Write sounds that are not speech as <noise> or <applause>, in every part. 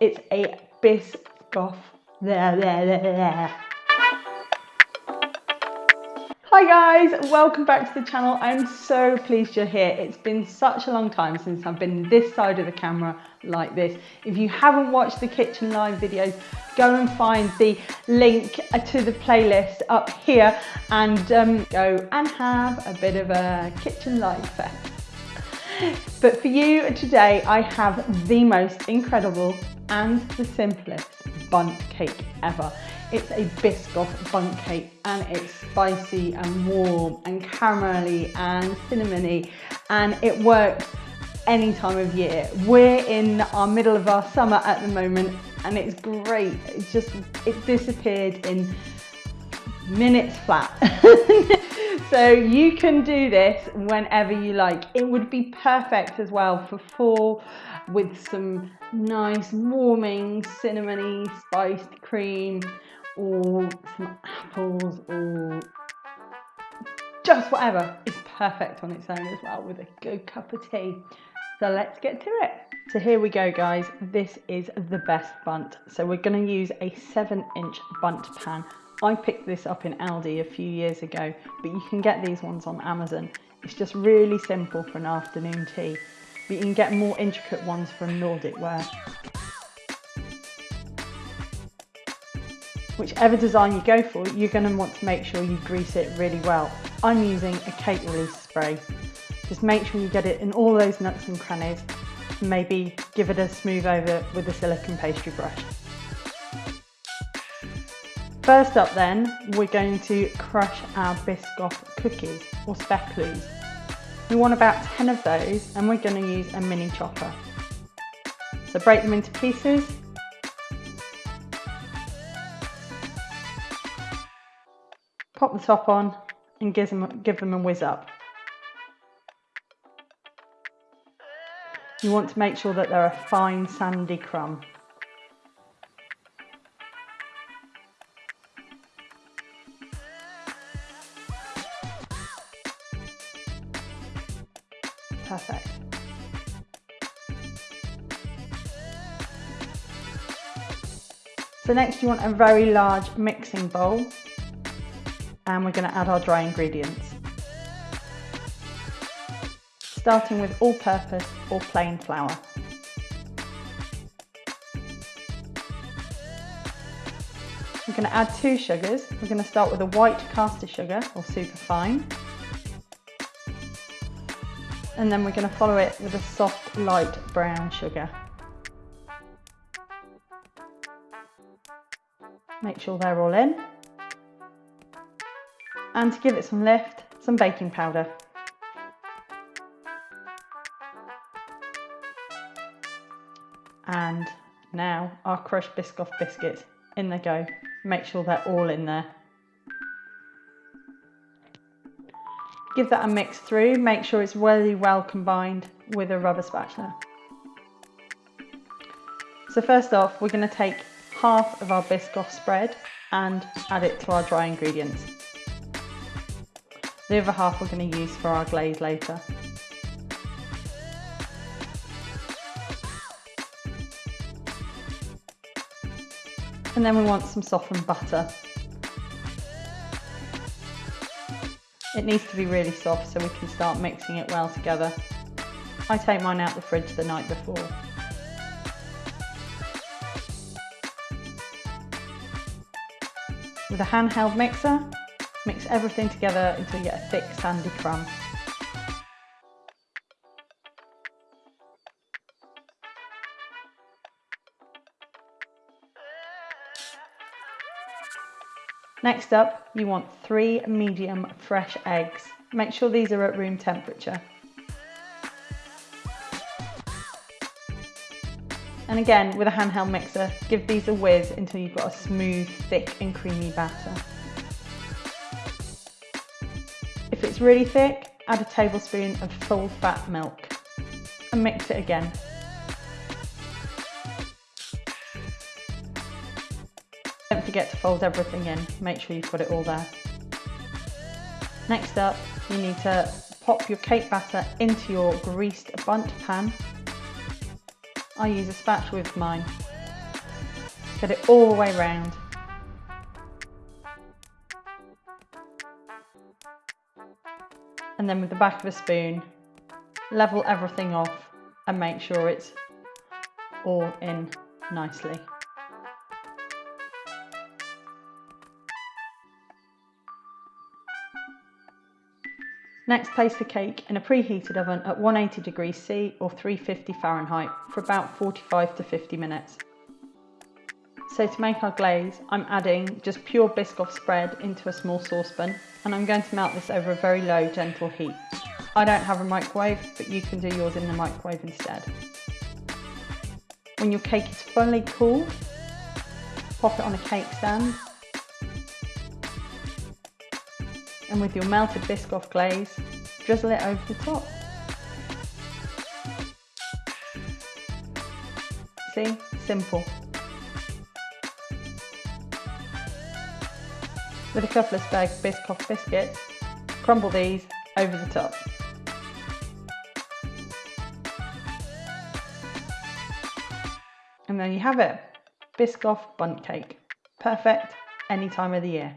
It's a Biscoff. There, there, there, there. Hi guys, welcome back to the channel. I'm so pleased you're here. It's been such a long time since I've been this side of the camera like this. If you haven't watched the Kitchen Live videos, go and find the link to the playlist up here and um, go and have a bit of a Kitchen Live fest. But for you today, I have the most incredible and the simplest Bundt cake ever. It's a Biscoff Bundt cake and it's spicy and warm and caramelly and cinnamony and it works any time of year. We're in our middle of our summer at the moment and it's great. It just, it disappeared in minutes flat. <laughs> so you can do this whenever you like. It would be perfect as well for fall with some nice warming cinnamony spiced cream or some apples or just whatever is perfect on its own as well with a good cup of tea. So let's get to it. So here we go guys, this is the best Bundt. So we're gonna use a seven inch Bundt pan. I picked this up in Aldi a few years ago, but you can get these ones on Amazon. It's just really simple for an afternoon tea, but you can get more intricate ones from Nordic Ware. Whichever design you go for, you're going to want to make sure you grease it really well. I'm using a cake release spray. Just make sure you get it in all those nooks and crannies and maybe give it a smooth over with a silicone pastry brush. First up then, we're going to crush our Biscoff cookies or speculoos. We want about 10 of those and we're going to use a mini chopper. So break them into pieces pop the top on and give them, give them a whiz up. You want to make sure that they're a fine sandy crumb. Perfect. So next you want a very large mixing bowl and we're going to add our dry ingredients. Starting with all-purpose or plain flour. We're going to add two sugars. We're going to start with a white caster sugar or super fine. And then we're going to follow it with a soft light brown sugar. Make sure they're all in and to give it some lift, some baking powder. And now our crushed Biscoff biscuits, in they go. Make sure they're all in there. Give that a mix through, make sure it's really well combined with a rubber spatula. So first off, we're going to take half of our Biscoff spread and add it to our dry ingredients. The other half we're going to use for our glaze later. And then we want some softened butter. It needs to be really soft so we can start mixing it well together. I take mine out the fridge the night before. With a handheld mixer, Mix everything together until you get a thick sandy crumb. Next up, you want three medium fresh eggs. Make sure these are at room temperature. And again, with a handheld mixer, give these a whiz until you've got a smooth, thick and creamy batter. If it's really thick, add a tablespoon of full fat milk and mix it again. Don't forget to fold everything in, make sure you've got it all there. Next up, you need to pop your cake batter into your greased Bundt pan. I use a spatula with mine. Get it all the way round. And then with the back of a spoon, level everything off and make sure it's all in nicely. Next place the cake in a preheated oven at 180 degrees C or 350 Fahrenheit for about 45 to 50 minutes. So to make our glaze, I'm adding just pure Biscoff spread into a small saucepan and I'm going to melt this over a very low, gentle heat. I don't have a microwave, but you can do yours in the microwave instead. When your cake is fully cool, pop it on a cake stand. And with your melted Biscoff glaze, drizzle it over the top. See, simple. With a couple of spare Biscoff biscuits, crumble these over the top. And there you have it, Biscoff Bundt cake. Perfect any time of the year.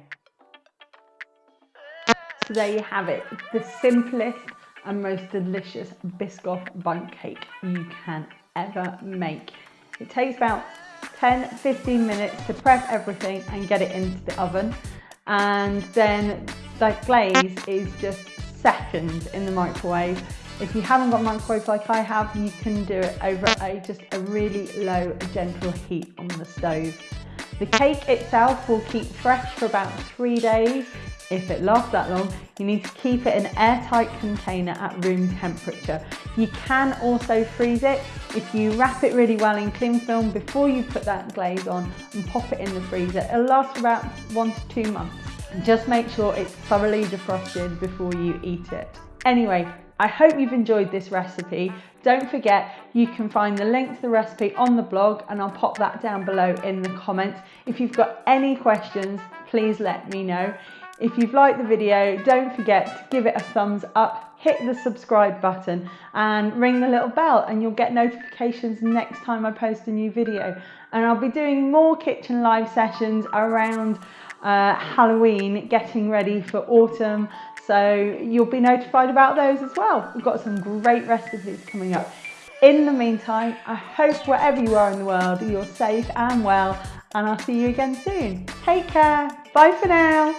So there you have it, the simplest and most delicious Biscoff Bundt cake you can ever make. It takes about 10-15 minutes to prep everything and get it into the oven and then the glaze is just seconds in the microwave if you haven't got microwave like I have, you can do it over a just a really low, gentle heat on the stove. The cake itself will keep fresh for about three days. If it lasts that long, you need to keep it in an airtight container at room temperature. You can also freeze it if you wrap it really well in cling film before you put that glaze on and pop it in the freezer. It'll last about one to two months. Just make sure it's thoroughly defrosted before you eat it. Anyway, I hope you've enjoyed this recipe. Don't forget, you can find the link to the recipe on the blog and I'll pop that down below in the comments. If you've got any questions, please let me know. If you've liked the video, don't forget to give it a thumbs up, hit the subscribe button and ring the little bell and you'll get notifications next time I post a new video. And I'll be doing more kitchen live sessions around uh, Halloween, getting ready for autumn so you'll be notified about those as well. We've got some great recipes coming up. In the meantime, I hope wherever you are in the world, you're safe and well, and I'll see you again soon. Take care. Bye for now.